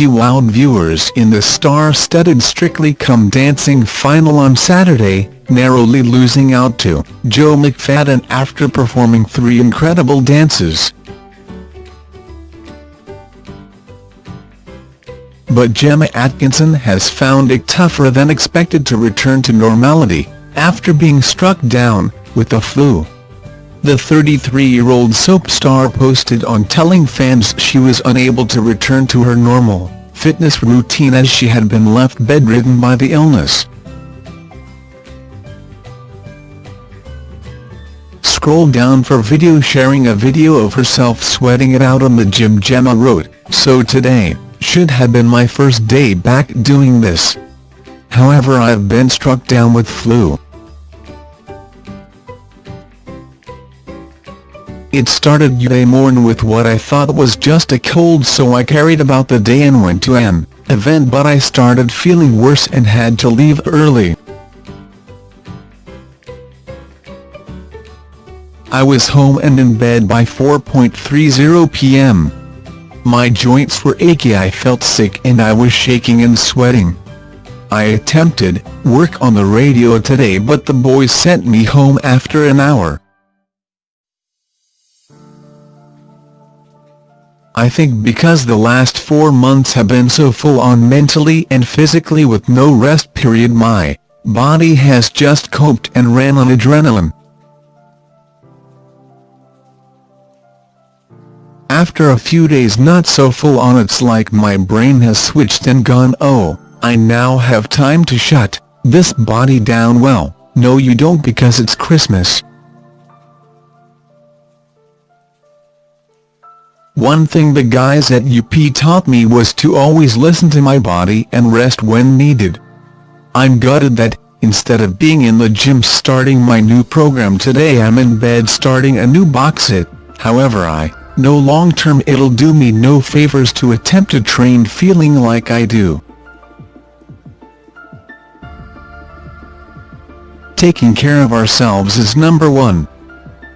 she wowed viewers in the star-studded Strictly Come Dancing final on Saturday, narrowly losing out to Joe McFadden after performing three incredible dances. But Gemma Atkinson has found it tougher than expected to return to normality, after being struck down with the flu. The 33-year-old soap star posted on telling fans she was unable to return to her normal, fitness routine as she had been left bedridden by the illness. Scroll down for video sharing a video of herself sweating it out on the gym Gemma wrote, so today, should have been my first day back doing this. However I've been struck down with flu. It started Monday morning with what I thought was just a cold so I carried about the day and went to an event but I started feeling worse and had to leave early. I was home and in bed by 4.30 p.m. My joints were achy I felt sick and I was shaking and sweating. I attempted work on the radio today but the boys sent me home after an hour. I think because the last four months have been so full on mentally and physically with no rest period my body has just coped and ran on adrenaline. After a few days not so full on it's like my brain has switched and gone oh, I now have time to shut this body down well, no you don't because it's Christmas. One thing the guys at UP taught me was to always listen to my body and rest when needed. I'm gutted that, instead of being in the gym starting my new program today I'm in bed starting a new box set, however I no long term it'll do me no favors to attempt to train feeling like I do. Taking care of ourselves is number one.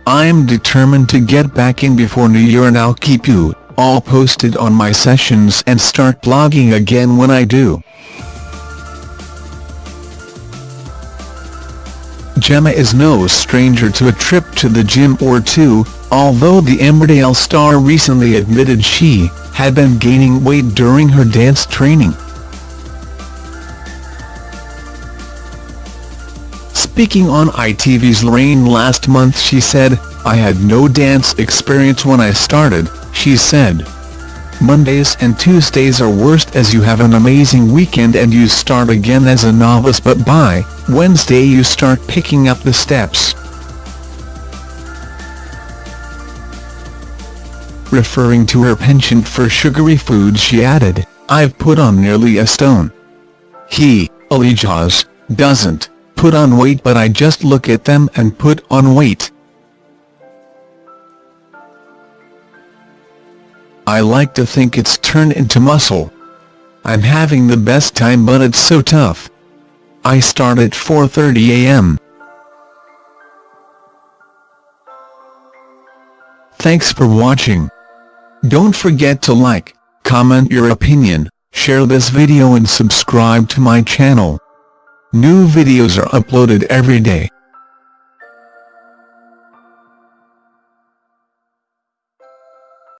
I'm determined to get back in before New Year and I'll keep you all posted on my sessions and start blogging again when I do. Gemma is no stranger to a trip to the gym or two, although the Emmerdale star recently admitted she had been gaining weight during her dance training. Speaking on ITV's Lorraine last month she said, I had no dance experience when I started, she said. Mondays and Tuesdays are worst as you have an amazing weekend and you start again as a novice but by Wednesday you start picking up the steps. Referring to her penchant for sugary foods she added, I've put on nearly a stone. He, Aljaz, doesn't put on weight but I just look at them and put on weight. I like to think it's turned into muscle. I'm having the best time but it's so tough. I start at 4.30 am. Thanks for watching. Don't forget to like, comment your opinion, share this video and subscribe to my channel. New videos are uploaded every day.